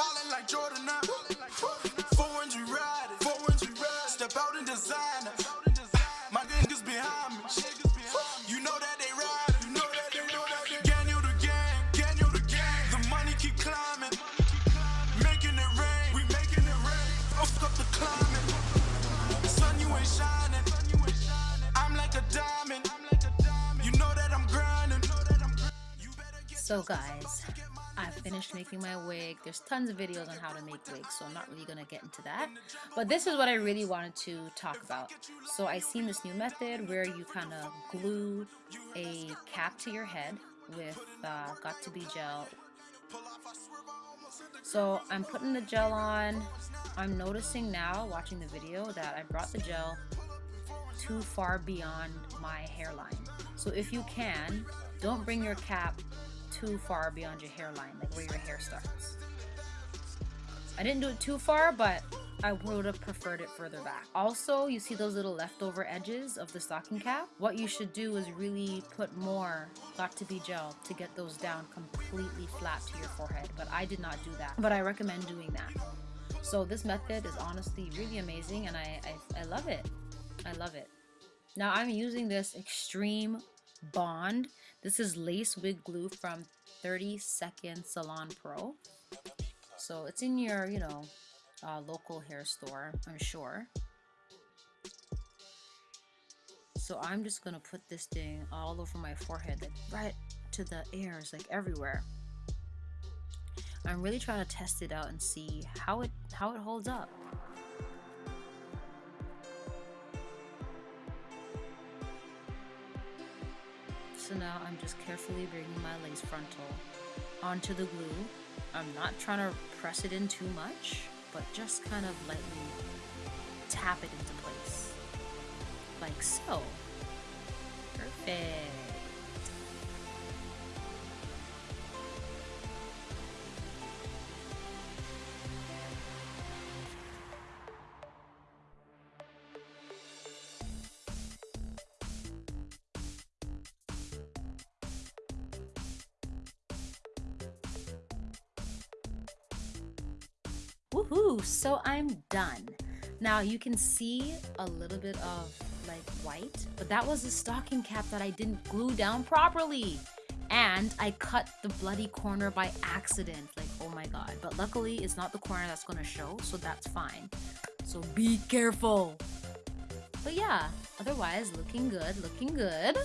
Falling like Jordan now. Foreigns we riding. Foreigns we riding. Step out in designer. My niggas behind me. You know that they ride. You know that they know that they gang the gang. Gang the gang. The money keep climbing. Making it rain. We making it rain. Fuck up the climate. Sun you ain't shining. I'm like a diamond. You know that I'm grinding. So guys. I finished making my wig. There's tons of videos on how to make wigs, so I'm not really gonna get into that. But this is what I really wanted to talk about. So I seen this new method where you kind of glue a cap to your head with uh, Got2b gel. So I'm putting the gel on. I'm noticing now, watching the video, that I brought the gel too far beyond my hairline. So if you can, don't bring your cap too far beyond your hairline, like where your hair starts. I didn't do it too far, but I would have preferred it further back. Also, you see those little leftover edges of the stocking cap? What you should do is really put more Got2b gel to get those down completely flat to your forehead, but I did not do that. But I recommend doing that. So this method is honestly really amazing and I, I, I love it. I love it. Now I'm using this Extreme Bond. This is lace wig glue from 30 Second Salon Pro. So it's in your, you know, uh, local hair store, I'm sure. So I'm just gonna put this thing all over my forehead, like right to the ears, like everywhere. I'm really trying to test it out and see how it how it holds up. So now I'm just carefully bringing my lace frontal onto the glue. I'm not trying to press it in too much, but just kind of lightly tap it into place. Like so. Perfect. Woohoo! So I'm done. Now you can see a little bit of like white, but that was a stocking cap that I didn't glue down properly. And I cut the bloody corner by accident. Like, oh my god. But luckily, it's not the corner that's gonna show, so that's fine. So be careful. But yeah, otherwise, looking good, looking good.